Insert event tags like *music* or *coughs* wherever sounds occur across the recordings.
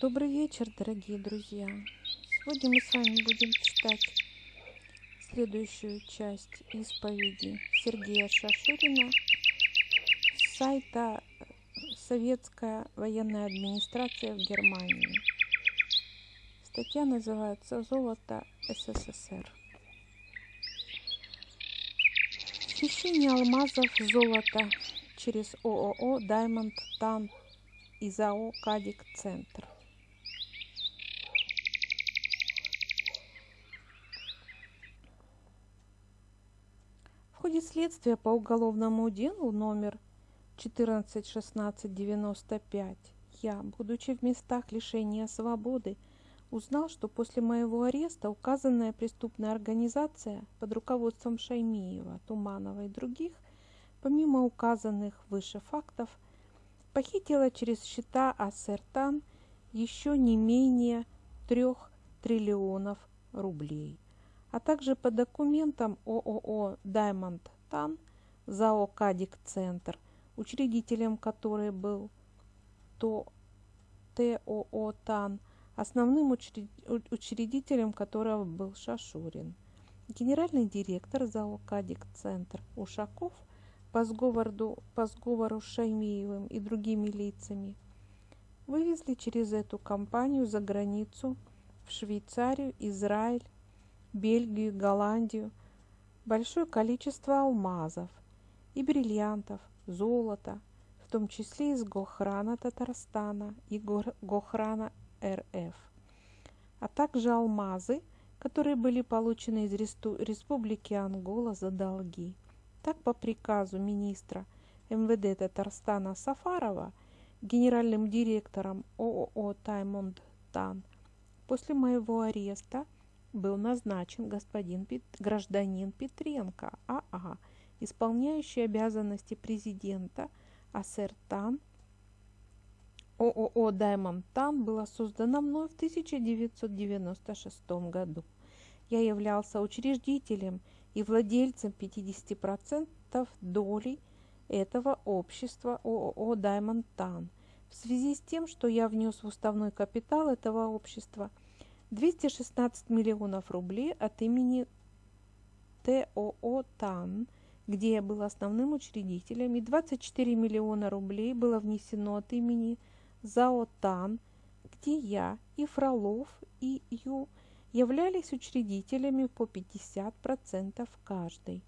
Добрый вечер, дорогие друзья! Сегодня мы с вами будем читать следующую часть исповеди Сергея Шашурина с сайта Советская военная администрация в Германии. Статья называется «Золото СССР». Хищение алмазов золота через ООО «Даймонд Тан» и ЗАО «Кадик Центр». В ходе следствия по уголовному делу номер 141695 я, будучи в местах лишения свободы, узнал, что после моего ареста указанная преступная организация под руководством Шаймиева, Туманова и других, помимо указанных выше фактов, похитила через счета Ассертан еще не менее трех триллионов рублей а также по документам ООО «Даймонд Тан» ЗАО «Кадик Центр», учредителем которой был то ТОО «Тан», основным учредителем которого был Шашурин. Генеральный директор ЗАО «Кадик Центр» Ушаков по сговору, по сговору с Шаймиевым и другими лицами вывезли через эту компанию за границу в Швейцарию, Израиль, Бельгию, Голландию большое количество алмазов и бриллиантов, золота, в том числе из Гохрана Татарстана и Гохрана РФ, а также алмазы, которые были получены из Республики Ангола за долги. Так, по приказу министра МВД Татарстана Сафарова, генеральным директором ООО «Таймонд Тан», после моего ареста – был назначен господин Пет... гражданин Петренко АА, исполняющий обязанности президента Ассертан ООО «Даймонд Тан» была создана мной в 1996 году. Я являлся учредителем и владельцем 50% долей этого общества ООО «Даймонд Тан». В связи с тем, что я внес в уставной капитал этого общества – 216 миллионов рублей от имени ТОО «ТАН», где я был основным учредителем, и 24 миллиона рублей было внесено от имени ЗАО «ТАН», где я и Фролов, и Ю являлись учредителями по 50% каждый.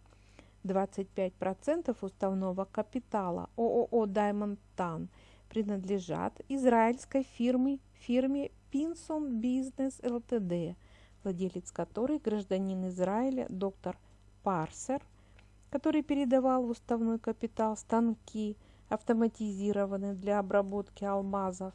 25% уставного капитала ООО «Даймонд Тан» принадлежат израильской фирме, фирме Pinson Business Ltd, владелец которой гражданин Израиля доктор Парсер, который передавал в уставной капитал станки, автоматизированные для обработки алмазов,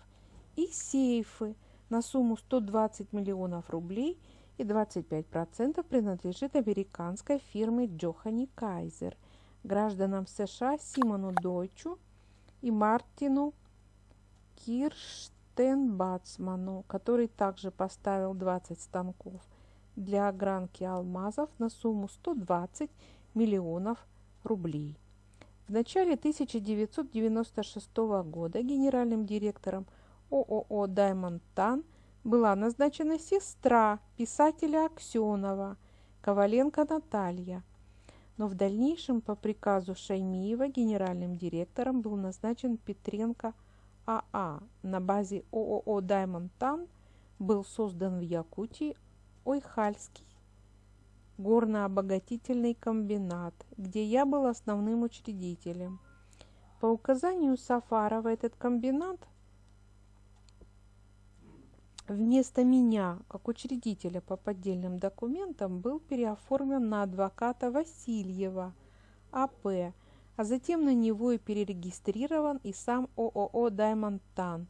и сейфы на сумму 120 миллионов рублей и 25% принадлежит американской фирме Джохани Кайзер, гражданам США Симону Дойчу и Мартину Кирш Стэн Бацману, который также поставил 20 станков для огранки алмазов на сумму 120 миллионов рублей. В начале 1996 года генеральным директором ООО «Даймонд Тан» была назначена сестра писателя Аксенова, Коваленко Наталья. Но в дальнейшем по приказу Шаймиева генеральным директором был назначен Петренко. АА на базе ООО «Даймонд Тан» был создан в Якутии Ойхальский горно-обогатительный комбинат, где я был основным учредителем. По указанию Сафарова этот комбинат вместо меня, как учредителя по поддельным документам, был переоформлен на адвоката Васильева А.П., а затем на него и перерегистрирован и сам ООО «Даймонд Тан».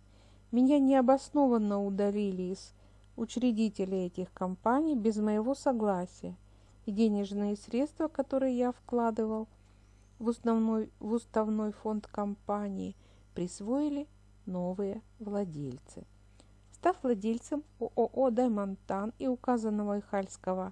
Меня необоснованно удалили из учредителей этих компаний без моего согласия, и денежные средства, которые я вкладывал в уставной, в уставной фонд компании, присвоили новые владельцы. Став владельцем ООО «Даймонтан» и указанного Ихальского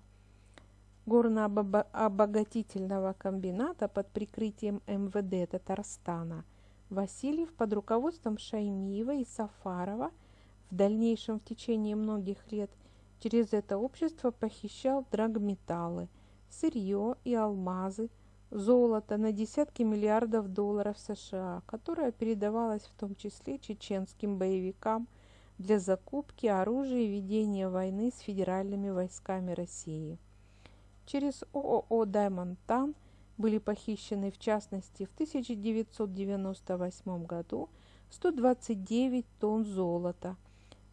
горно-обогатительного комбината под прикрытием МВД Татарстана Васильев под руководством Шаймиева и Сафарова В дальнейшем, в течение многих лет, через это общество похищал драгметаллы, сырье и алмазы, золото на десятки миллиардов долларов США, которое передавалось в том числе чеченским боевикам для закупки оружия и ведения войны с федеральными войсками России. Через ООО «Даймонтан» были похищены в частности в 1998 году 129 тонн золота,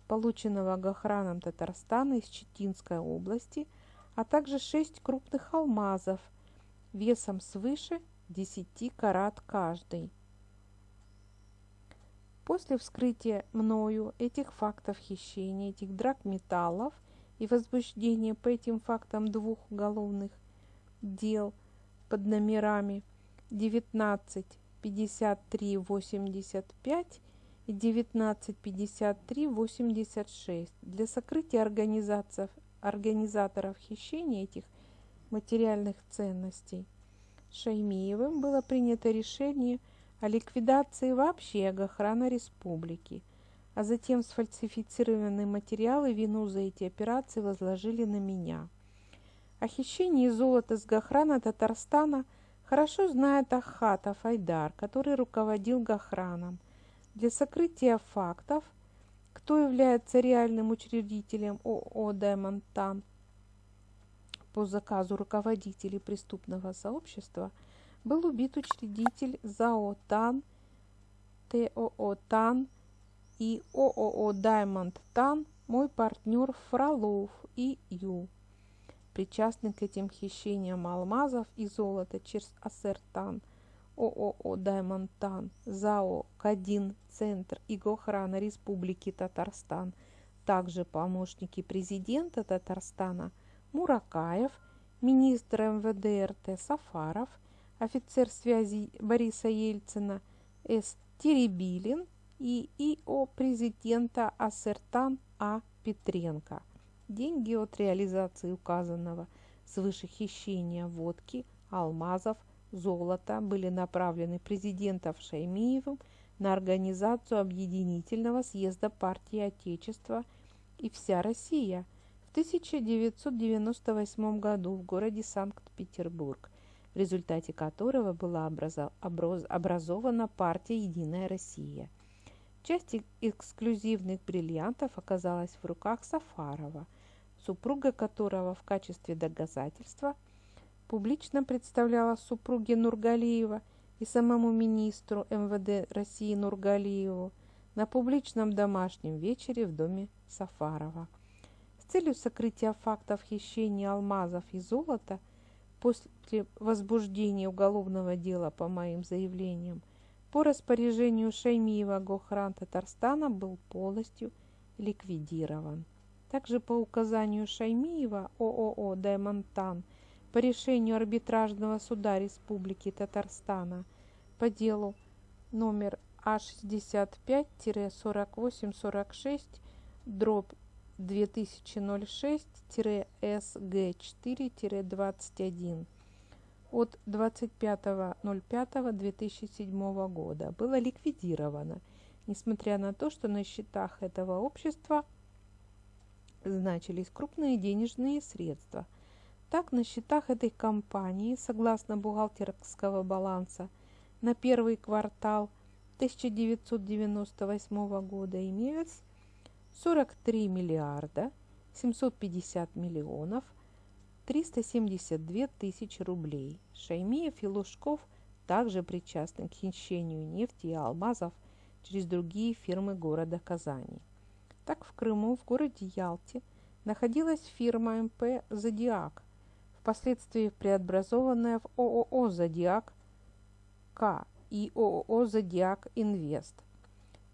полученного Гохраном Татарстана из Читинской области, а также 6 крупных алмазов весом свыше 10 карат каждый. После вскрытия мною этих фактов хищения, этих драгметаллов и возбуждения по этим фактам двух уголовных дел под номерами 19 53 85 и 19 53 86 для сокрытия организаторов хищения этих материальных ценностей. Шаймиевым было принято решение о ликвидации вообще охраны республики, а затем сфальсифицированные материалы вину за эти операции возложили на меня. О хищении золота с Гохрана Татарстана хорошо знает Ахатов Айдар, который руководил Гохраном. Для сокрытия фактов, кто является реальным учредителем ООО «Даймонтан», по заказу руководителей преступного сообщества был убит учредитель ЗАО ТАН, ТОО ТАН и ООО Даймонд ТАН, мой партнер Фролов и Ю. Причастный к этим хищениям алмазов и золота через Асертан, ООО Даймонд ТАН, ЗАО Кадин Центр и Гохрана Республики Татарстан, также помощники президента Татарстана – Муракаев, министр МВД РТ Сафаров, офицер связи Бориса Ельцина С. Теребилин и ИО президента Ассертан А. Петренко. Деньги от реализации указанного свыше хищения водки, алмазов, золота были направлены президентом Шаймиевым на организацию объединительного съезда партии Отечества и вся Россия – 1998 году в городе Санкт-Петербург, в результате которого была образована партия «Единая Россия». Часть эксклюзивных бриллиантов оказалась в руках Сафарова, супруга которого в качестве доказательства публично представляла супруге Нургалиева и самому министру МВД России Нургалиеву на публичном домашнем вечере в доме Сафарова. Целью сокрытия фактов хищения алмазов и золота после возбуждения уголовного дела по моим заявлениям по распоряжению Шаймиева Гохран Татарстана был полностью ликвидирован. Также по указанию Шаймиева ООО «Даймонтан» по решению арбитражного суда Республики Татарстана по делу номер А65-4846 дробь 2006-СГ4-21 от 25.05.2007 года было ликвидировано, несмотря на то, что на счетах этого общества значились крупные денежные средства. Так, на счетах этой компании, согласно бухгалтерского баланса, на первый квартал 1998 года имелось 43 миллиарда 750 миллионов 372 тысячи рублей. Шаймиев и Лужков также причастны к хищению нефти и алмазов через другие фирмы города Казани. Так в Крыму, в городе Ялте, находилась фирма МП «Зодиак», впоследствии преобразованная в ООО «Зодиак К» и ООО «Зодиак Инвест»,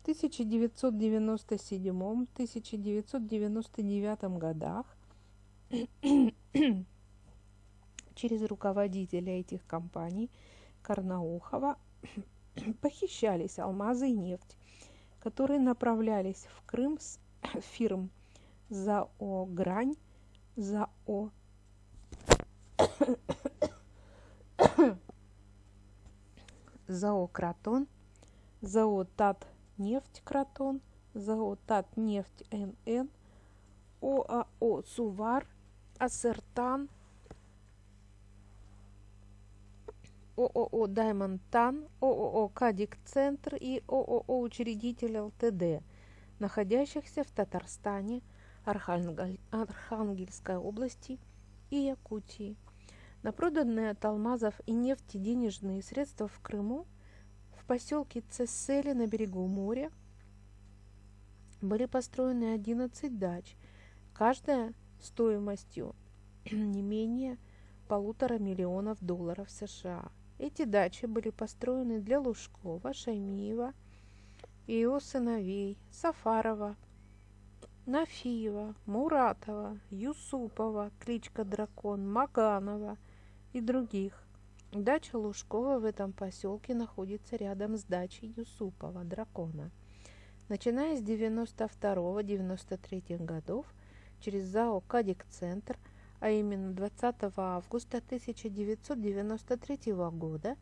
1997-1999 годах *coughs* через руководителя этих компаний Карнаухова *coughs* похищались алмазы и нефть, которые направлялись в Крым с *coughs* фирм ЗАО «Грань», ЗАО ЗАО «Кратон», ЗАО «Тат нефть Кратон, ЗАО «Татнефть НН», ОАО «Сувар», «Ассертан», ООО «Даймонтан», ООО «Кадик Центр» и ООО «Учредитель ЛТД», находящихся в Татарстане, Архангельской области и Якутии. На проданные от алмазов и нефти денежные средства в Крыму в поселке Цессели на берегу моря были построены 11 дач, каждая стоимостью *clears throat* не менее полутора миллионов долларов США. Эти дачи были построены для Лужкова, Шаймиева и его сыновей Сафарова, Нафиева, Муратова, Юсупова, кличка Дракон, Маганова и других. Дача Лужкова в этом поселке находится рядом с дачей Юсупова, Дракона. Начиная с 92-93 годов через ЗАО «Кадик-центр» а именно 20 августа 1993 года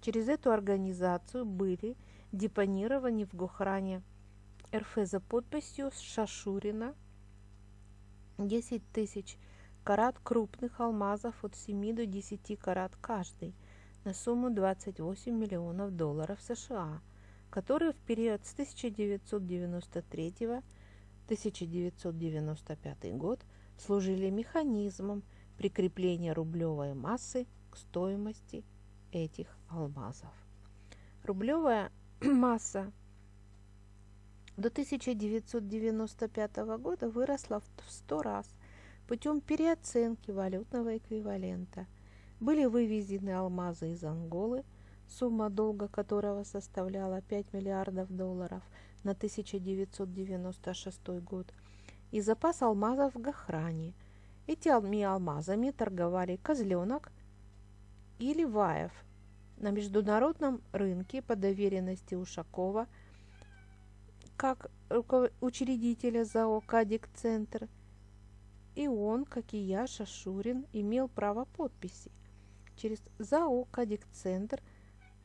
через эту организацию были депонированы в Гохране РФ за подписью Шашурина 10 тысяч карат крупных алмазов от 7 до 10 карат каждый на сумму 28 миллионов долларов США, которые в период с 1993 1995 год – служили механизмом прикрепления рублевой массы к стоимости этих алмазов. Рублевая *clears throat* масса до 1995 года выросла в 100 раз путем переоценки валютного эквивалента. Были вывезены алмазы из Анголы, сумма долга которого составляла 5 миллиардов долларов на 1996 год – и запас алмазов в Гахране. Этими алмазами торговали Козленок и Ливаев на международном рынке по доверенности Ушакова как учредителя ЗАО «Кадик Центр», и он, как и я, Шашурин, имел право подписи. Через ЗАО «Кадик Центр»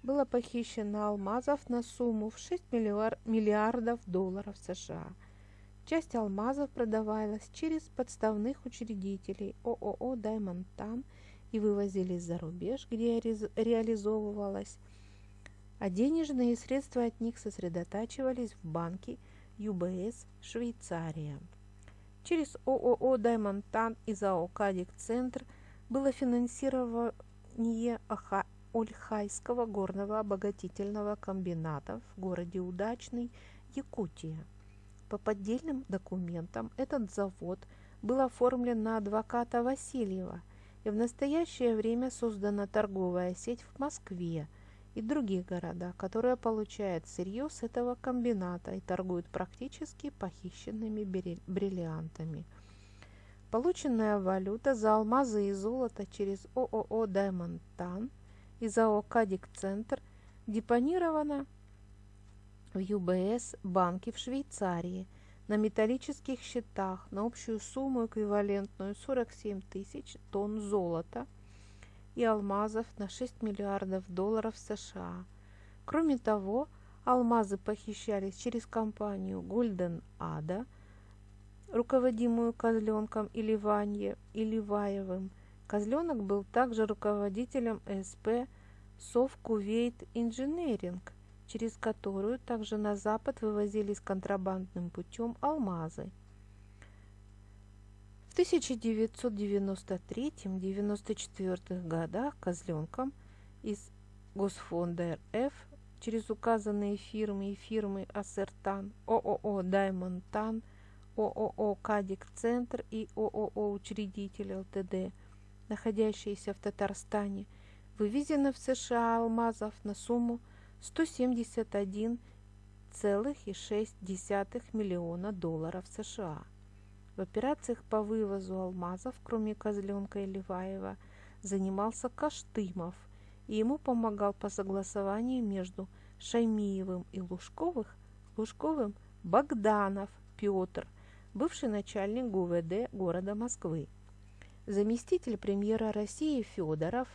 было похищено алмазов на сумму в 6 миллиардов долларов США – Часть алмазов продавалась через подставных учредителей ООО «Даймонтан» и вывозились за рубеж, где реализовывалась, а денежные средства от них сосредотачивались в банке ЮБС Швейцария. Через ООО «Даймонтан» и ЗАО «Кадик Центр» было финансирование Ольхайского горного обогатительного комбината в городе Удачный, Якутия. По поддельным документам этот завод был оформлен на адвоката Васильева, и в настоящее время создана торговая сеть в Москве и других городах, которая получает сырье с этого комбината и торгует практически похищенными бриллиантами. Полученная валюта за алмазы и золото через ООО «Даймонд Тан» и ЗАО «Кадик Центр» депонирована в ЮБС банке в Швейцарии на металлических счетах на общую сумму, эквивалентную 47 тысяч тонн золота и алмазов на 6 миллиардов долларов США. Кроме того, алмазы похищались через компанию Golden Ada, руководимую Козленком Иливанье, Иливаевым. Козленок был также руководителем СП Совкувейт Инженеринг – через которую также на запад вывозились контрабандным путем алмазы. В 1993-1994 годах козленком из Госфонда РФ через указанные фирмы и фирмы Ассертан, ООО Даймонтан, ООО Кадик Центр и ООО Учредитель ЛТД, находящиеся в Татарстане, вывезено в США алмазов на сумму 171,6 миллиона долларов США. В операциях по вывозу алмазов, кроме Козленка и Леваева, занимался Каштымов, и ему помогал по согласованию между Шаймиевым и Лужковых, Лужковым Богданов Петр, бывший начальник ГУВД города Москвы. Заместитель премьера России Федоров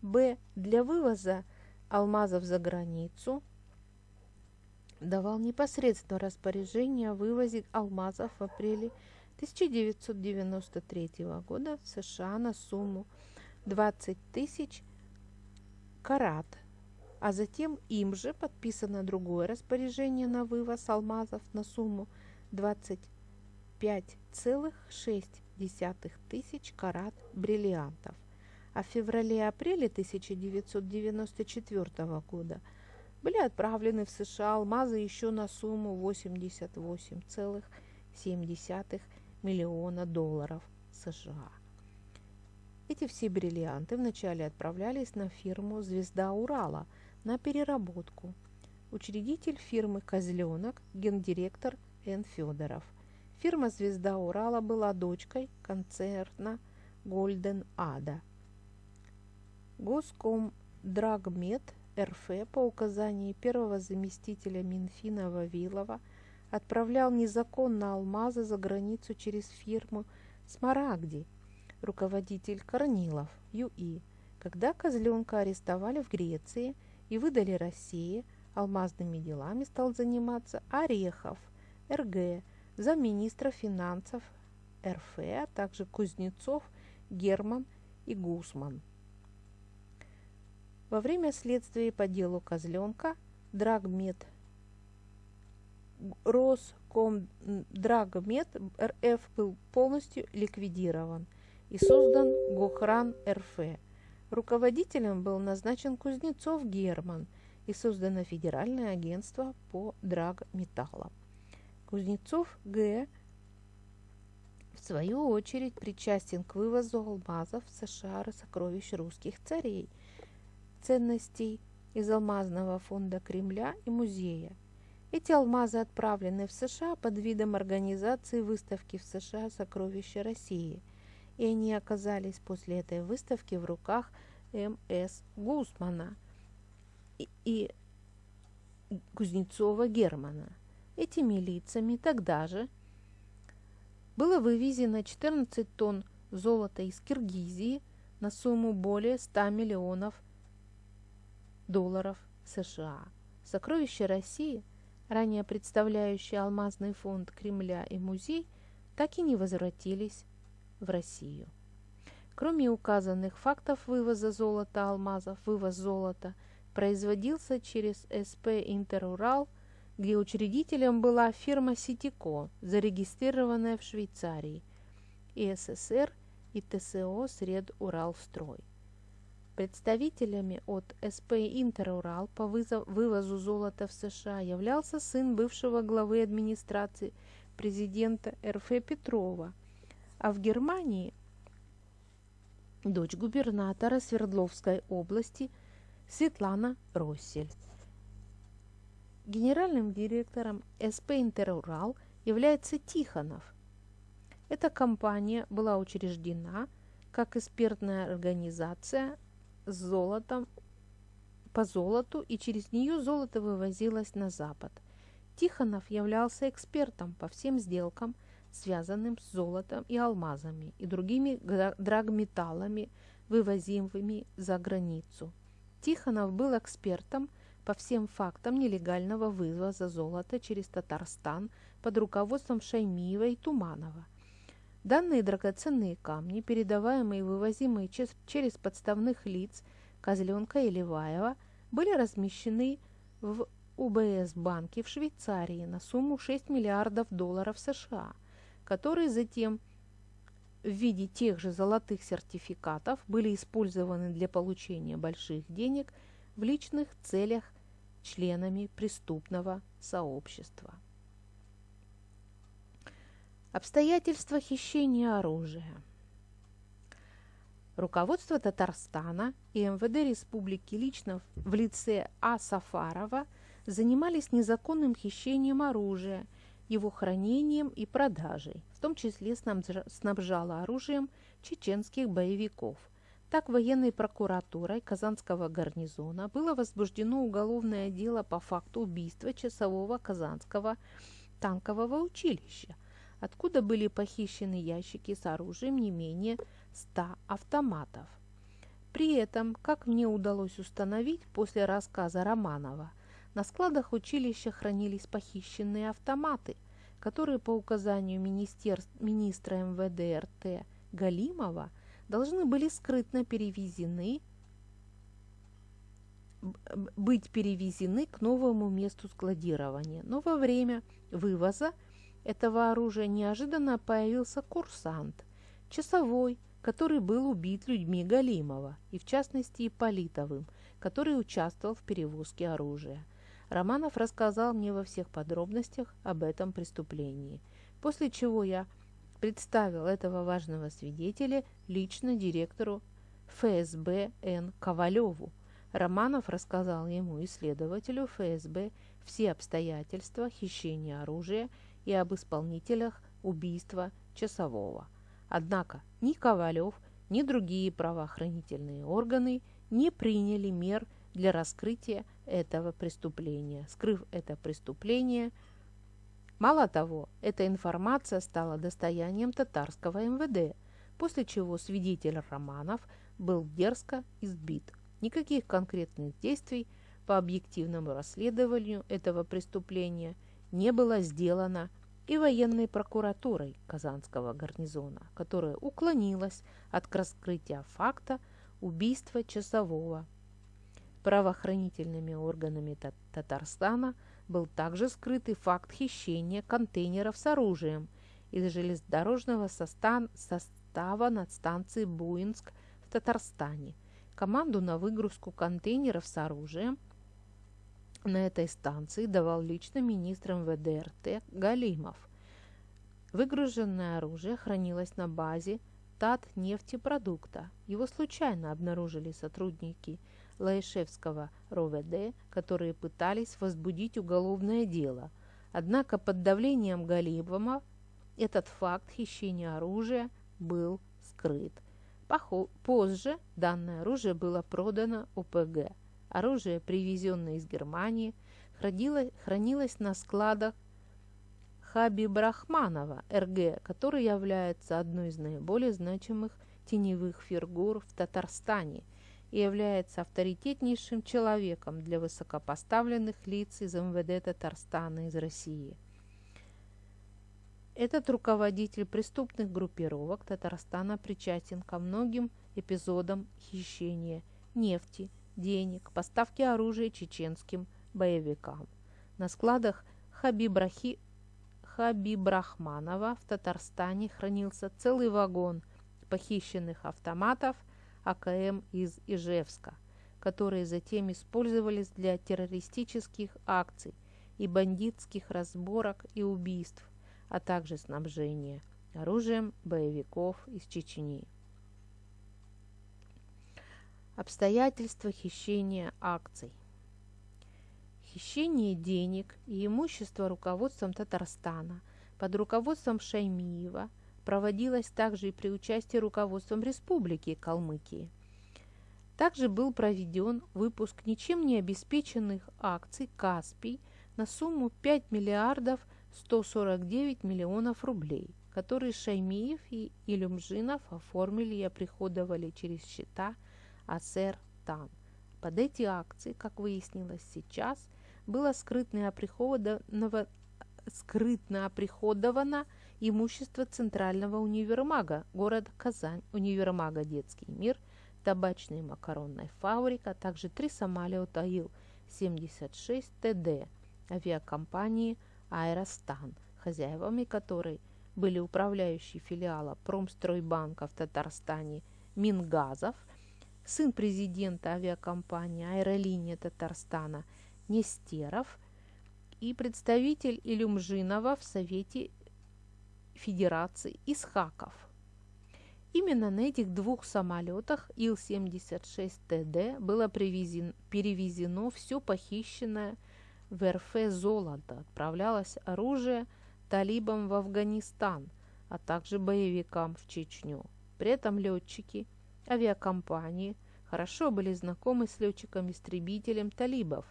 Б. Для вывоза алмазов за границу давал непосредственно распоряжение о вывозе алмазов в апреле 1993 года в США на сумму 20 тысяч карат, а затем им же подписано другое распоряжение на вывоз алмазов на сумму 25,6 тысяч карат бриллиантов. А в феврале-апреле 1994 года были отправлены в США алмазы еще на сумму 88,7 миллиона долларов США. Эти все бриллианты вначале отправлялись на фирму «Звезда Урала» на переработку. Учредитель фирмы «Козленок» гендиректор Н. Федоров. Фирма «Звезда Урала» была дочкой концерна «Гольден Ада». Госкомдрагмет РФ по указанию первого заместителя Минфина Вавилова отправлял незаконно алмазы за границу через фирму «Смарагди», руководитель Корнилов, ЮИ, когда козленка арестовали в Греции и выдали России, алмазными делами стал заниматься Орехов, РГ, замминистра финансов РФ, а также Кузнецов, Герман и Гусман. Во время следствия по делу Козленка Драгмет Роскомдрагмет РФ был полностью ликвидирован – и создан Гохран РФ. Руководителем был назначен Кузнецов Герман и создано Федеральное агентство по драгметаллам. Кузнецов Г. в свою очередь причастен к вывозу алмазов в США сокровищ русских царей, ценностей из алмазного фонда Кремля и музея. Эти алмазы отправлены в США под видом организации выставки в США «Сокровища России», и они оказались после этой выставки в руках М.С. Гусмана и, Кузнецова Германа. Этими лицами тогда же было вывезено 14 тонн золота из Киргизии на сумму более 100 миллионов долларов США. Сокровища России, ранее представляющие алмазный фонд Кремля и музей, так и не возвратились в Россию. Кроме указанных фактов вывоза золота, алмазов, вывоз золота производился через СП «Интерурал», где учредителем была фирма «Ситико», зарегистрированная в Швейцарии, и СССР и ТСО «Сред Уралстрой». Представителями от СП «Интерурал» по вывозу золота в США являлся сын бывшего главы администрации президента РФ Петрова – а в Германии дочь губернатора Свердловской области Светлана Россель. Генеральным директором СП «Интерурал» является Тихонов. Эта компания была учреждена как экспертная организация с золотом по золоту, и через нее золото вывозилось на Запад. Тихонов являлся экспертом по всем сделкам – связанным с золотом и алмазами и другими драгметаллами, вывозимыми за границу. Тихонов был экспертом по всем фактам нелегального вывоза золота через Татарстан под руководством Шаймиева и Туманова. Данные драгоценные камни, передаваемые и вывозимые через подставных лиц Козленка и Леваева, были размещены в УБС банке в Швейцарии на сумму 6 миллиардов долларов США – которые затем в виде тех же золотых сертификатов были использованы для получения больших денег в личных целях членами преступного сообщества. Обстоятельства хищения оружия. Руководство Татарстана и МВД Республики лично в лице А. Сафарова занимались незаконным хищением оружия – его хранением и продажей, в том числе снабжала оружием чеченских боевиков. Так военной прокуратурой Казанского гарнизона было возбуждено уголовное дело по факту убийства часового Казанского танкового училища, откуда были похищены ящики с оружием не менее 100 автоматов. При этом, как мне удалось установить после рассказа Романова, На складах училища хранились похищенные автоматы, которые по указанию министра МВД РТ Галимова должны были скрытно перевезены быть перевезены к новому месту складирования. Но во время вывоза этого оружия неожиданно появился курсант, часовой, который был убит людьми Галимова, и в частности Политовым, который участвовал в перевозке оружия. Романов рассказал мне во всех подробностях об этом преступлении, после чего я представил этого важного свидетеля лично директору ФСБ Н. Ковалеву, Романов рассказал ему и следователю ФСБ все обстоятельства хищения оружия и об исполнителях убийства часового. Однако ни Ковалев, ни другие правоохранительные органы не приняли мер для раскрытия этого преступления. Скрыв это преступление, мало того, эта информация стала достоянием татарского МВД, после чего свидетель Романов был дерзко избит. Никаких конкретных действий по объективному расследованию этого преступления не было сделано и военной прокуратурой Казанского гарнизона, которая уклонилась от раскрытия факта убийства часового. Правоохранительными органами Татарстана был также скрытый факт хищения контейнеров с оружием из железнодорожного состава над станцией Буинск в Татарстане – Команду на выгрузку контейнеров с оружием на этой станции давал лично министр МВД РТ Галимов. Выгруженное оружие хранилось на базе Татнефтепродукта. Его случайно обнаружили сотрудники Лаишевского РОВД, которые пытались возбудить уголовное дело. Однако под давлением Галимова этот факт хищения оружия был скрыт. Позже данное оружие было продано ОПГ. Оружие, привезенное из Германии, хранилось на складах Хабибрахманова РГ, который является одной из наиболее значимых теневых фигур в Татарстане и является авторитетнейшим человеком для высокопоставленных лиц из МВД Татарстана из России – этот руководитель преступных группировок Татарстана причастен ко многим эпизодам хищения нефти, денег, поставки оружия чеченским боевикам. На складах Хабибрахи... Хабибрахманова в Татарстане хранился целый вагон похищенных автоматов АКМ из Ижевска, которые затем использовались для террористических акций и бандитских разборок и убийств а также снабжение оружием боевиков из Чечни. Обстоятельства хищения акций. Хищение денег и имущества руководством Татарстана под руководством Шаймиева проводилось также и при участии руководством Республики Калмыкии. Также был проведен выпуск ничем не обеспеченных акций «Каспий» на сумму 5 миллиардов 149 миллионов рублей, которые Шаймиев и Илюмжинов оформили и оприходовали через счета АСР ТАН. Под эти акции, как выяснилось сейчас, было скрытно оприходовано, скрытно оприходовано имущество Центрального универмага. Города Казань, универмага «Детский мир», табачная и макаронная фабрика, а также три самолета Ил-76 ТД авиакомпании Аэростан, хозяевами которой были управляющий филиала Промстройбанка в Татарстане Мингазов, сын президента авиакомпании «Аэролиния Татарстана» Нестеров и представитель Илюмжинова в Совете Федерации Исхаков. Именно на этих двух самолетах Ил-76ТД было перевезено все похищенное в РФ золото, отправлялось оружие талибам в Афганистан, а также боевикам в Чечню. При этом летчики авиакомпании хорошо были знакомы с летчиком-истребителем талибов,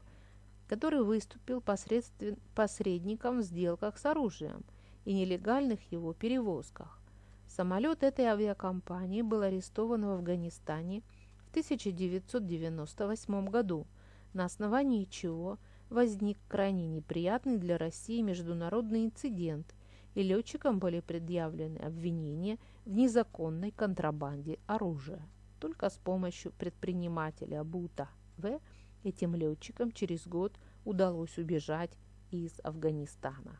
который выступил посредником в сделках с оружием и нелегальных его перевозках. Самолет этой авиакомпании был арестован в Афганистане в 1998 году, на основании чего возник крайне неприятный для России международный инцидент, и летчикам были предъявлены обвинения в незаконной контрабанде оружия. Только с помощью предпринимателя Бута В. этим летчикам через год удалось убежать из Афганистана.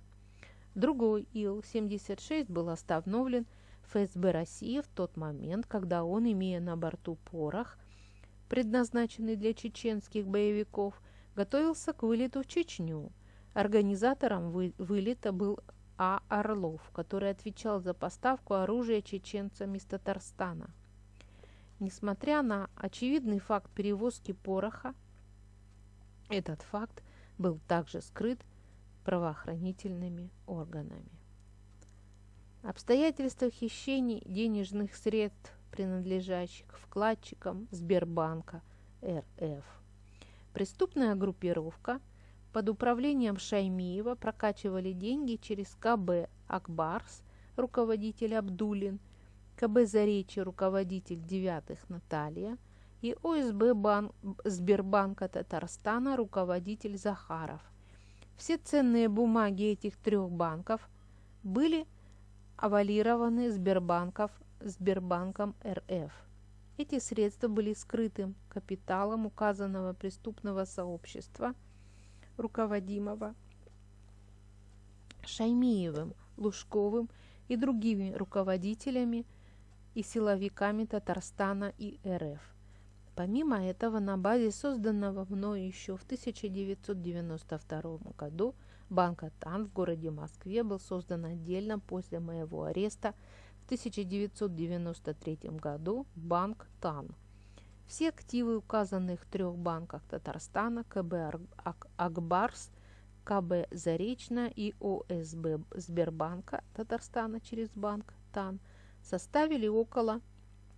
Другой Ил-76 был остановлен ФСБ России в тот момент, когда он, имея на борту порох, предназначенный для чеченских боевиков, готовился к вылету в Чечню. Организатором вы вылета был А. Орлов, который отвечал за поставку оружия чеченцам из Татарстана. Несмотря на очевидный факт перевозки пороха, этот факт был также скрыт правоохранительными органами. Обстоятельства хищений денежных средств, принадлежащих вкладчикам Сбербанка РФ. Преступная группировка под управлением Шаймиева прокачивали деньги через КБ Акбарс, руководитель Абдулин, КБ Заречье, руководитель Девятых Наталья и ОСБ банк, Сбербанка Татарстана, руководитель Захаров. Все ценные бумаги этих трех банков были авалированы Сбербанков, Сбербанком РФ. Эти средства были скрытым капиталом указанного преступного сообщества, руководимого Шаймиевым, Лужковым и другими руководителями и силовиками Татарстана и РФ. Помимо этого, на базе созданного мною еще в 1992 году банка ТАН в городе Москве был создан отдельно после моего ареста – 1993 году банк ТАН. Все активы указанных трех банках Татарстана, КБ Акбарс, КБ Заречная и ОСБ Сбербанка Татарстана через банк ТАН составили около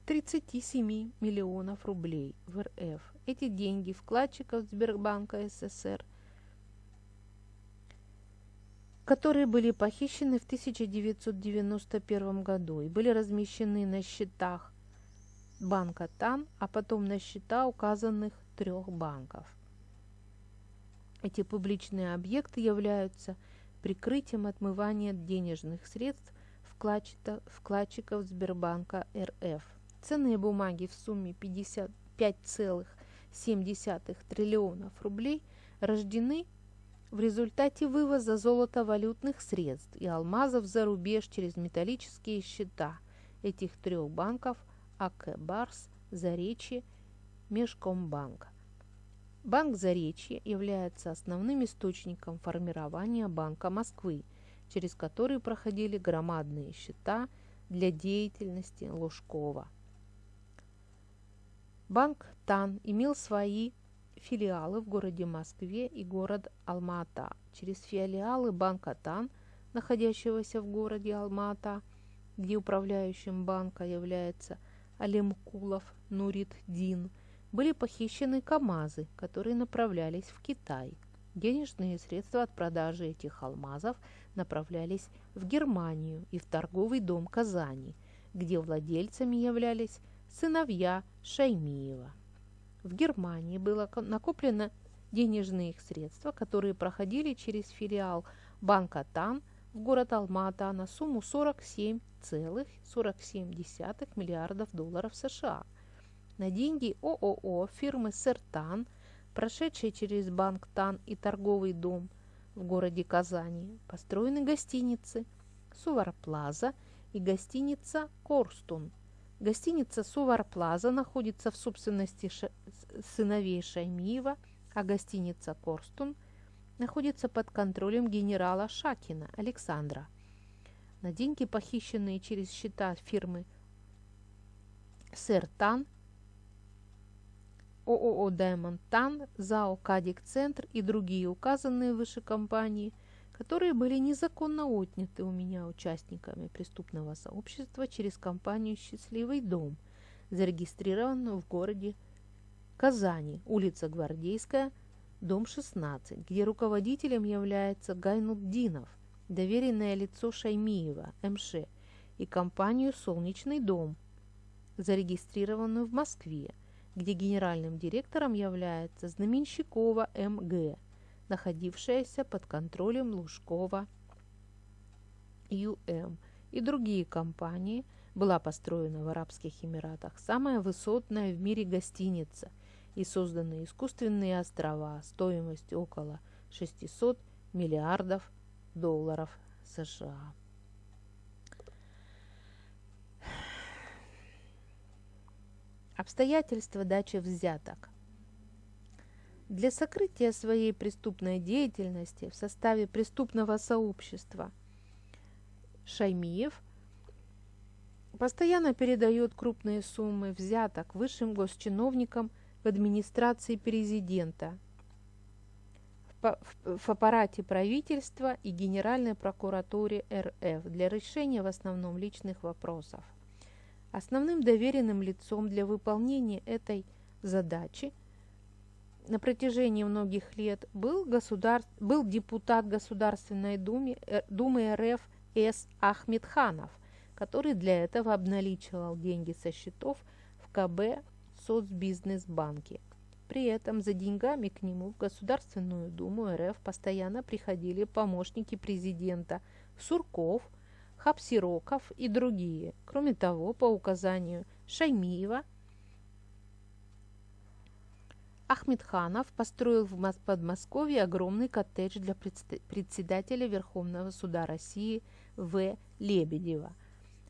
37 миллионов рублей в РФ. Эти деньги вкладчиков Сбербанка СССР – которые были похищены в 1991 году и были размещены на счетах банка ТАН, а потом на счета указанных трех банков. Эти публичные объекты являются прикрытием отмывания денежных средств вкладчиков Сбербанка РФ. Ценные бумаги в сумме 55,7 триллионов рублей рождены в результате вывоза золотовалютных средств и алмазов за рубеж через металлические счета этих трех банков АК «Барс», «Заречье», Межкомбанка. Банк «Заречье» является основным источником формирования Банка Москвы, через который проходили громадные счета для деятельности Лужкова. Банк ТАН имел свои филиалы в городе Москве и город Алма-Ата. Через филиалы банка ТАН, находящегося в городе Алма-Ата, где управляющим банка является Алемкулов Нурит Дин, были похищены КАМАЗы, которые направлялись в Китай. Денежные средства от продажи этих алмазов направлялись в Германию и в торговый дом Казани, где владельцами являлись сыновья Шаймиева. В Германии было накоплено денежные средства, которые проходили через филиал банка ТАН в город Алма-Ата на сумму 47,47 миллиардов долларов США. На деньги ООО фирмы Сертан, прошедшей через банк ТАН и торговый дом в городе Казани, построены гостиницы Сувар Плаза и гостиница Корстун – Гостиница «Сувар Плаза» находится в собственности сыновей Шаймиева, а гостиница «Корстун» находится под контролем генерала Шакина Александра. На деньги, похищенные через счета фирмы «Сэр ООО «Даймонд Тан», ЗАО «Кадик Центр» и другие указанные выше компании – которые были незаконно отняты у меня участниками преступного сообщества через компанию «Счастливый дом», зарегистрированную в городе Казани, улица Гвардейская, дом 16, где руководителем является Гайнуддинов, доверенное лицо Шаймиева, МШ, и компанию «Солнечный дом», зарегистрированную в Москве, где генеральным директором является Знаменщикова МГ, находившаяся под контролем Лужкова ЮМ и другие компании, была построена в Арабских Эмиратах самая высотная в мире гостиница и созданы искусственные острова стоимостью около 600 миллиардов долларов США. Обстоятельства дачи взяток. Для сокрытия своей преступной деятельности в составе преступного сообщества Шаймиев постоянно передает крупные суммы взяток высшим госчиновникам в администрации президента, в аппарате правительства и Генеральной прокуратуре РФ для решения в основном личных вопросов. Основным доверенным лицом для выполнения этой задачи на протяжении многих лет был, государ... был депутат Государственной Думы, э, Думы РФ С. Ахмедханов, который для этого обналичивал деньги со счетов в КБ Соцбизнесбанке. При этом за деньгами к нему в Государственную Думу РФ постоянно приходили помощники президента Сурков – Хапсироков и другие. Кроме того, по указанию Шаймиева, Ахмедханов построил в Подмосковье огромный коттедж для председателя Верховного суда России В. Лебедева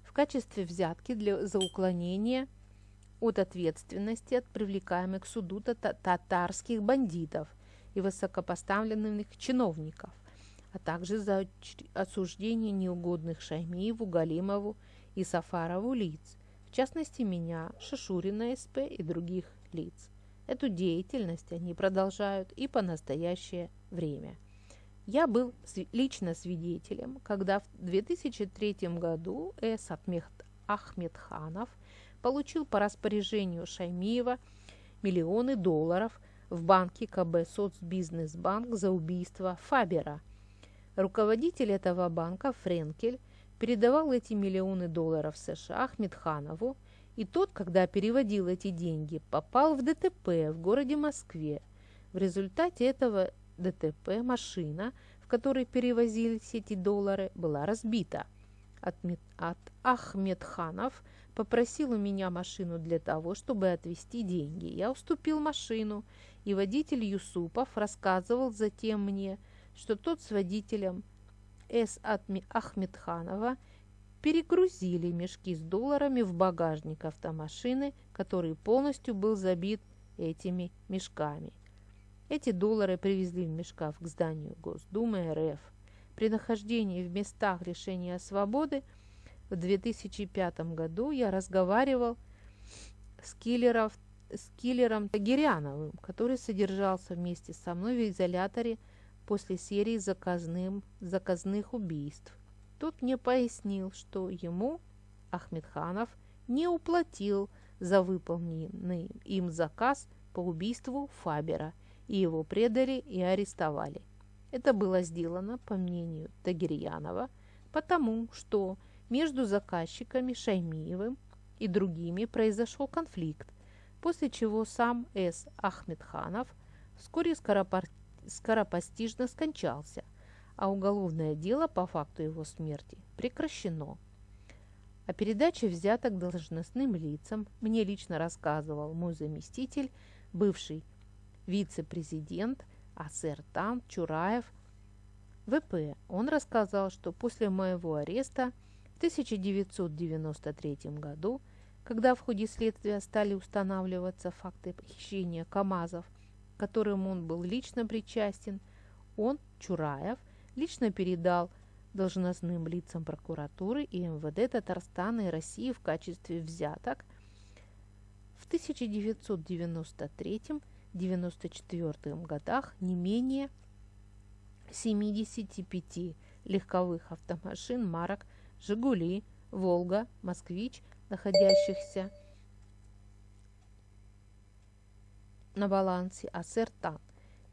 в качестве взятки для, за уклонение от ответственности от привлекаемых к суду татарских бандитов и высокопоставленных чиновников – а также за осуждение неугодных Шаймиеву, Галимову и Сафарову лиц, в частности меня, Шишурина СП и других лиц. Эту деятельность они продолжают и по настоящее время. Я был лично свидетелем, когда в 2003 году С. Ахмедханов получил по распоряжению Шаймиева миллионы долларов в банке КБ Соцбизнесбанк за убийство Фабера – Руководитель этого банка Френкель передавал эти миллионы долларов США Ахмедханову, и тот, когда переводил эти деньги, попал в ДТП в городе Москве. В результате этого ДТП машина, в которой перевозились эти доллары, была разбита. От, от Ахмедханов попросил у меня машину для того, чтобы отвезти деньги. Я уступил машину, и водитель Юсупов рассказывал затем мне, что тот с водителем С. Ахмедханова перегрузили мешки с долларами в багажник автомашины, который полностью был забит этими мешками. Эти доллары привезли в мешках к зданию Госдумы РФ. При нахождении в местах лишения свободы в 2005 году я разговаривал с, киллеров, с киллером Тагиряновым, который содержался вместе со мной в изоляторе после серии заказным, заказных убийств. Тот мне пояснил, что ему, Ахмедханов, не уплатил за выполненный им заказ по убийству Фабера, и его предали и арестовали. Это было сделано, по мнению Тагирьянова, потому что между заказчиками Шаймиевым и другими произошел конфликт, после чего сам С. Ахмедханов вскоре скоропостижно скончался, а уголовное дело по факту его смерти прекращено. О передаче взяток должностным лицам мне лично рассказывал мой заместитель, бывший вице-президент АСР ТАН Чураев ВП. Он рассказал, что после моего ареста в 1993 году, когда в ходе следствия стали устанавливаться факты похищения КАМАЗов – которым он был лично причастен, он, Чураев, лично передал должностным лицам прокуратуры и МВД Татарстана и России в качестве взяток в 1993-1994 годах не менее 75 легковых автомашин марок «Жигули», «Волга», «Москвич», находящихся на балансе Ассертан.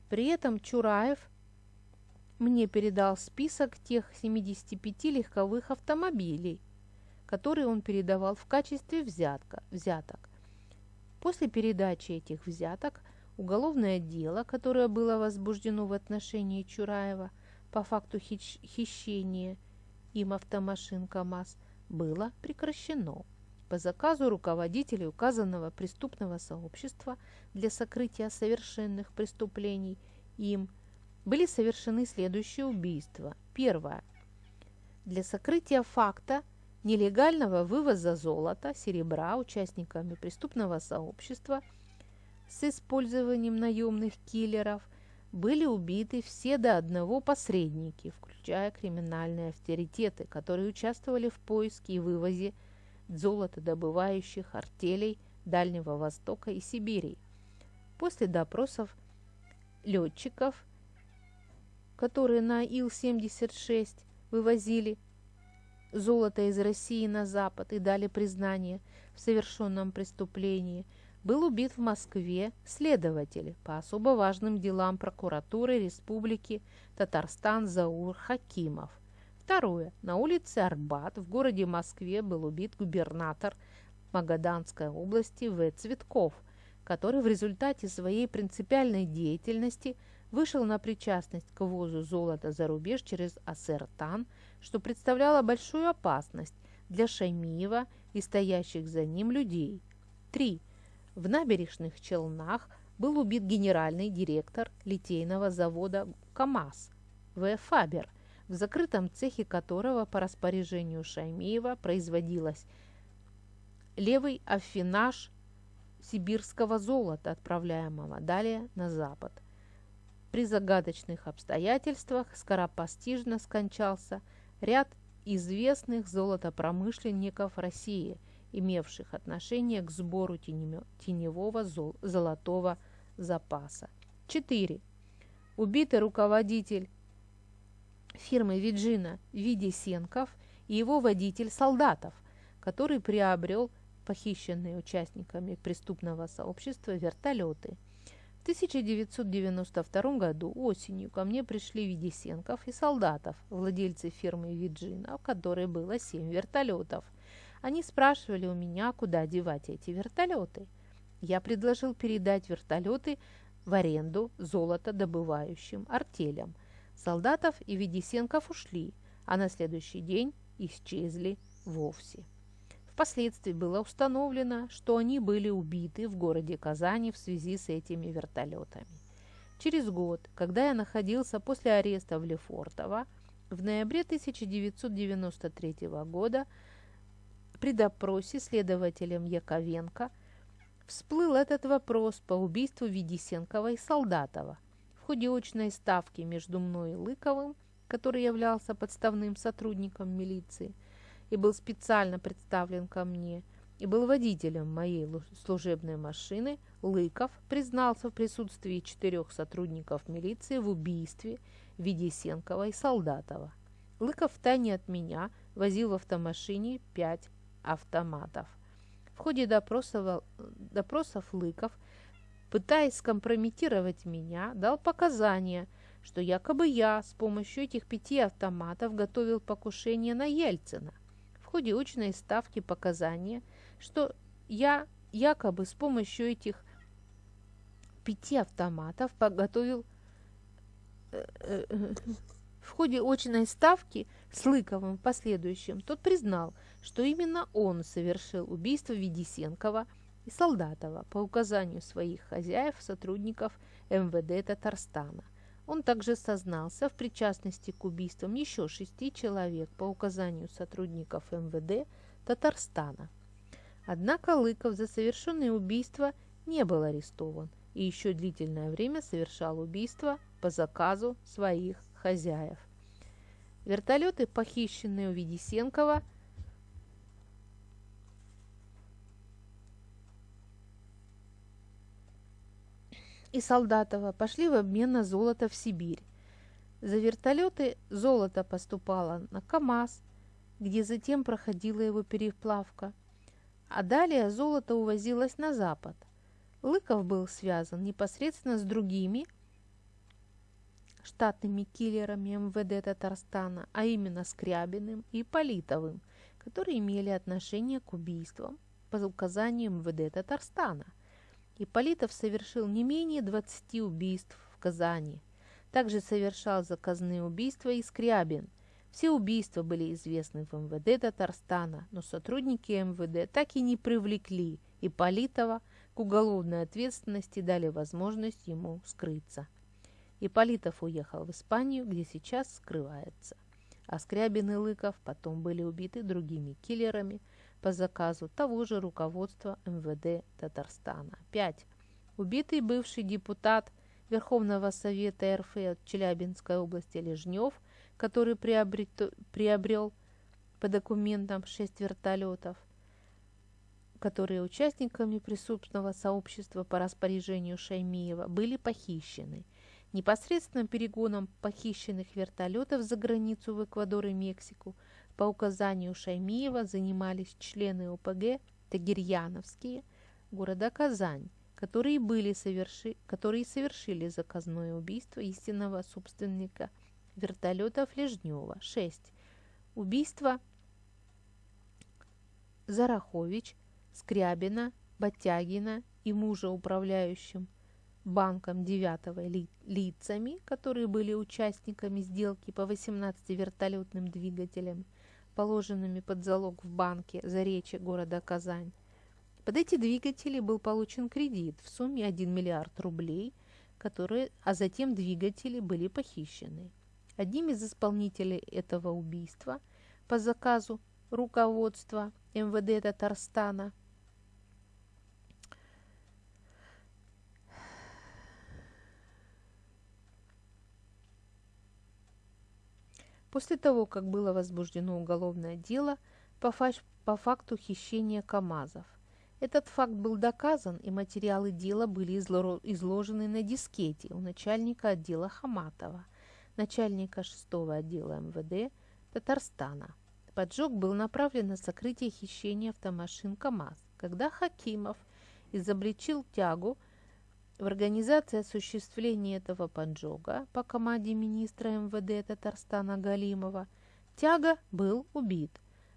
При этом Чураев мне передал список тех 75 легковых автомобилей, которые он передавал в качестве взятка, взяток. После передачи этих взяток Уголовное дело, которое было возбуждено в отношении Чураева по факту хищения им автомашин КАМАЗ, было прекращено. По заказу руководителей указанного преступного сообщества для сокрытия совершенных преступлений им были совершены следующие убийства. Первое. Для сокрытия факта нелегального вывоза золота, серебра участниками преступного сообщества с использованием наемных киллеров были убиты все до одного посредники, включая криминальные авторитеты, которые участвовали в поиске и вывозе золотодобывающих артелей Дальнего Востока и Сибири. После допросов летчиков, которые на Ил-76 вывозили золото из России на Запад и дали признание в совершенном преступлении, был убит в Москве следователь по особо важным делам прокуратуры Республики Татарстан Заур Хакимов – Второе. На улице Арбат в городе Москве был убит губернатор Магаданской области В. Цветков, который в результате своей принципиальной деятельности вышел на причастность к ввозу золота за рубеж через Ассертан, что представляло большую опасность для Шаймиева и стоящих за ним людей. 3. В набережных Челнах был убит генеральный директор литейного завода КАМАЗ В. Фабер, в закрытом цехе которого по распоряжению Шаймиева производилась левый афинаж сибирского золота, отправляемого далее на запад. При загадочных обстоятельствах скоропостижно скончался ряд известных золотопромышленников России, имевших отношение к сбору теневого золотого запаса. 4. Убитый руководитель фирмы Виджина Видисенков и его водитель Солдатов, который приобрел похищенные участниками преступного сообщества вертолеты. В 1992 году осенью ко мне пришли Видисенков и Солдатов, владельцы фирмы Виджина, в которой было 7 вертолетов. Они спрашивали у меня, куда девать эти вертолеты. Я предложил передать вертолеты в аренду золотодобывающим артелям – Солдатов и Ведисенков ушли, а на следующий день исчезли вовсе. Впоследствии было установлено, что они были убиты в городе Казани в связи с этими вертолетами. Через год, когда я находился после ареста в Лефортово, в ноябре 1993 года при допросе следователем Яковенко всплыл этот вопрос по убийству Ведисенкова и Солдатова – ходе очной ставки между мной и Лыковым, который являлся подставным сотрудником милиции и был специально представлен ко мне, и был водителем моей служебной машины, Лыков признался в присутствии четырех сотрудников милиции в убийстве Ведесенкова и Солдатова. Лыков тайне от меня возил в автомашине пять автоматов. В ходе допросов, допросов Лыков пытаясь скомпрометировать меня, дал показания, что якобы я с помощью этих пяти автоматов готовил покушение на Ельцина. В ходе очной ставки показания, что я якобы с помощью этих пяти автоматов подготовил э, э, в ходе очной ставки с Лыковым в последующем тот признал, что именно он совершил убийство Ведисенкова – и Солдатова по указанию своих хозяев, сотрудников МВД Татарстана. Он также сознался в причастности к убийствам еще шести человек по указанию сотрудников МВД Татарстана. Однако Лыков за совершенные убийства не был арестован и еще длительное время совершал убийства по заказу своих хозяев. Вертолеты, похищенные у Ведисенкова, и Солдатова пошли в обмен на золото в Сибирь. За вертолеты золото поступало на КАМАЗ, где затем проходила его переплавка, а далее золото увозилось на запад. Лыков был связан непосредственно с другими штатными киллерами МВД Татарстана, а именно Скрябиным и Политовым, которые имели отношение к убийствам по указанию МВД Татарстана. Ипполитов совершил не менее 20 убийств в Казани. Также совершал заказные убийства и Скрябин. Все убийства были известны в МВД Татарстана, но сотрудники МВД так и не привлекли Ипполитова к уголовной ответственности дали возможность ему скрыться. Ипполитов уехал в Испанию, где сейчас скрывается. А Скрябин и Лыков потом были убиты другими киллерами по заказу того же руководства МВД Татарстана. 5. Убитый бывший депутат Верховного Совета РФ от Челябинской области Лежнев, который приобрет, приобрел по документам 6 вертолетов, которые участниками преступного сообщества по распоряжению Шаймиева были похищены. Непосредственно перегоном похищенных вертолетов за границу в Эквадор и Мексику по указанию Шаймиева занимались члены ОПГ Тагирьяновские города Казань, которые, были соверши... которые совершили заказное убийство истинного собственника вертолетов Лежнева. 6. Убийство Зарахович Скрябина, Батягина и мужа управляющим банком 9 ли, лицами, которые были участниками сделки по 18 вертолетным двигателям, положенными под залог в банке за речи города Казань. Под эти двигатели был получен кредит в сумме 1 миллиард рублей, которые, а затем двигатели были похищены. Одним из исполнителей этого убийства по заказу руководства МВД Татарстана – После того, как было возбуждено уголовное дело по, факт, по факту хищения КАМАЗов. Этот факт был доказан, и материалы дела были изложены на дискете у начальника отдела Хаматова, начальника 6 отдела МВД Татарстана. Поджог был направлен на сокрытие хищения автомашин КАМАЗ, когда Хакимов изобличил тягу в организации осуществления этого поджога по команде министра МВД Татарстана Галимова Тяга был убит.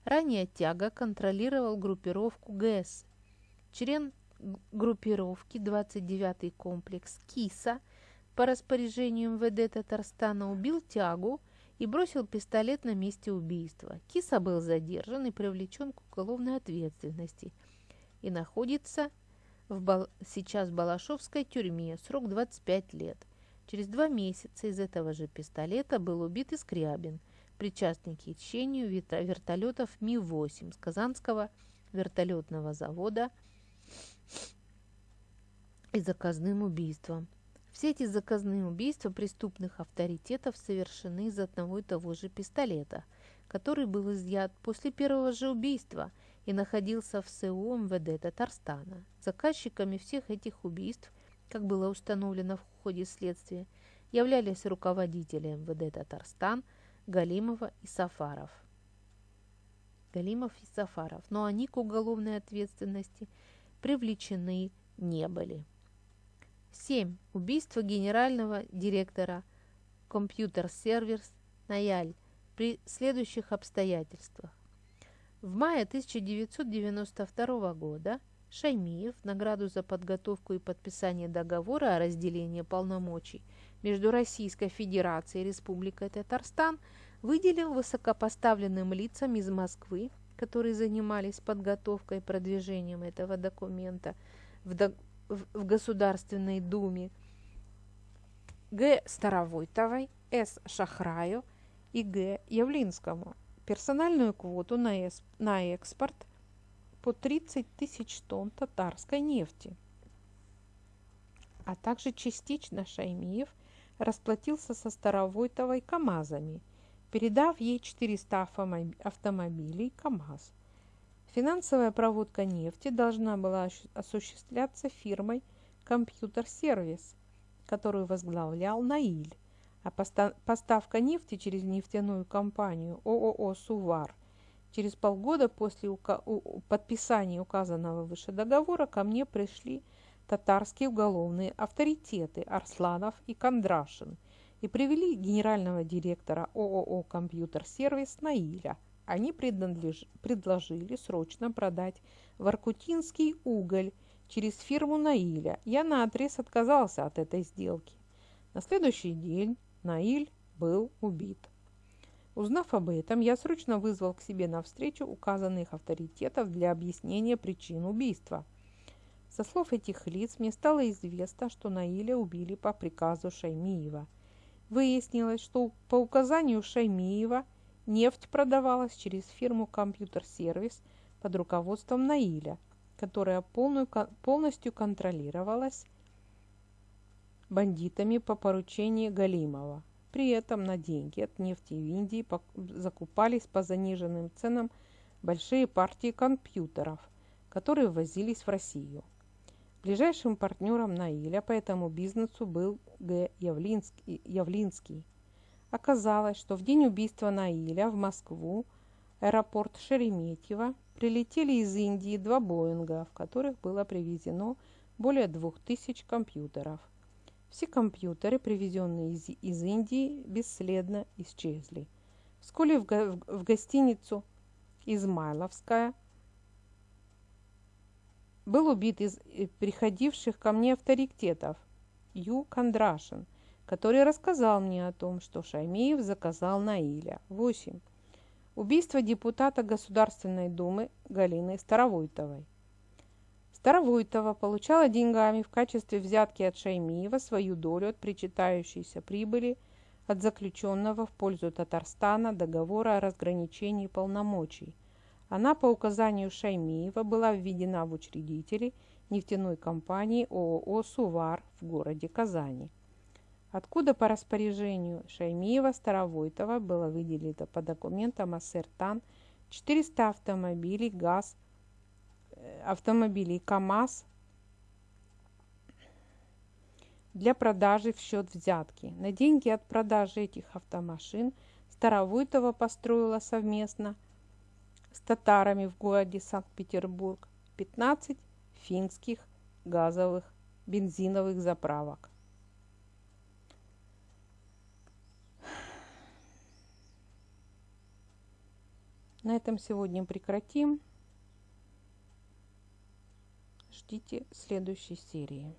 Ранее Тяга контролировал группировку ГЭС. Член группировки 29-й комплекс КИСа по распоряжению МВД Татарстана убил Тягу и бросил пистолет на месте убийства. Киса был задержан и привлечен к уголовной ответственности и находится в Бал... сейчас в Балашовской тюрьме, срок 25 лет. Через два месяца из этого же пистолета был убит Искрябин, причастный к хищению вертолетов Ми-8 с Казанского вертолетного завода и заказным убийством. Все эти заказные убийства преступных авторитетов совершены из одного и того же пистолета, который был изъят после первого же убийства – и находился в СУ МВД Татарстана. Заказчиками всех этих убийств, как было установлено в ходе следствия, являлись руководители МВД Татарстан Галимова и Сафаров. Галимов и Сафаров, но они к уголовной ответственности привлечены не были. 7. Убийство генерального директора компьютер-сервис Наяль при следующих обстоятельствах. В мае 1992 года Шаймиев награду за подготовку и подписание договора о разделении полномочий между Российской Федерацией и Республикой Татарстан выделил высокопоставленным лицам из Москвы, которые занимались подготовкой и продвижением этого документа в, до... в Государственной Думе, Г. Старовойтовой, С. Шахраю и Г. Явлинскому – персональную квоту на, эс, на экспорт по 30 тысяч тонн татарской нефти. А также частично Шаймиев расплатился со Старовойтовой КАМАЗами, передав ей 400 автомобилей КАМАЗ. Финансовая проводка нефти должна была осуществляться фирмой «Компьютер-сервис», которую возглавлял Наиль а поставка нефти через нефтяную компанию ООО «Сувар» Через полгода после подписания указанного выше договора ко мне пришли татарские уголовные авторитеты Арсланов и Кондрашин и привели генерального директора ООО «Компьютер-сервис» Наиля. Они предложили срочно продать воркутинский уголь через фирму Наиля. Я наотрез отказался от этой сделки. На следующий день Наиль был убит. Узнав об этом, я срочно вызвал к себе на встречу указанных авторитетов для объяснения причин убийства. Со слов этих лиц мне стало известно, что Наиля убили по приказу Шаймиева. Выяснилось, что по указанию Шаймиева нефть продавалась через фирму «Компьютер-сервис» под руководством Наиля, которая полностью контролировалась бандитами по поручению Галимова. При этом на деньги от нефти в Индии закупались по заниженным ценам большие партии компьютеров, которые ввозились в Россию. Ближайшим партнером Наиля по этому бизнесу был Г. Явлинский. Оказалось, что в день убийства Наиля в Москву, аэропорт Шереметьево, прилетели из Индии два Боинга, в которых было привезено более двух тысяч компьютеров. Все компьютеры, привезенные из, из Индии, бесследно исчезли. Вскоре в, го в гостиницу Измайловская был убит из э, приходивших ко мне авторитетов Ю. Кондрашин, который рассказал мне о том, что Шаймеев заказал Наиля. 8. Убийство депутата Государственной Думы Галины Старовойтовой. Старовойтова получала деньгами в качестве взятки от Шаймиева свою долю от причитающейся прибыли от заключенного в пользу Татарстана договора о разграничении полномочий. Она по указанию Шаймиева была введена в учредители нефтяной компании ООО «Сувар» в городе Казани. Откуда по распоряжению Шаймиева Старовойтова было выделено по документам Ассертан 400 автомобилей ГАЗ – автомобилей КАМАЗ для продажи в счет взятки. На деньги от продажи этих автомашин Старовойтова построила совместно с татарами в городе Санкт-Петербург 15 финских газовых бензиновых заправок. На этом сегодня прекратим. Ждите следующей серии.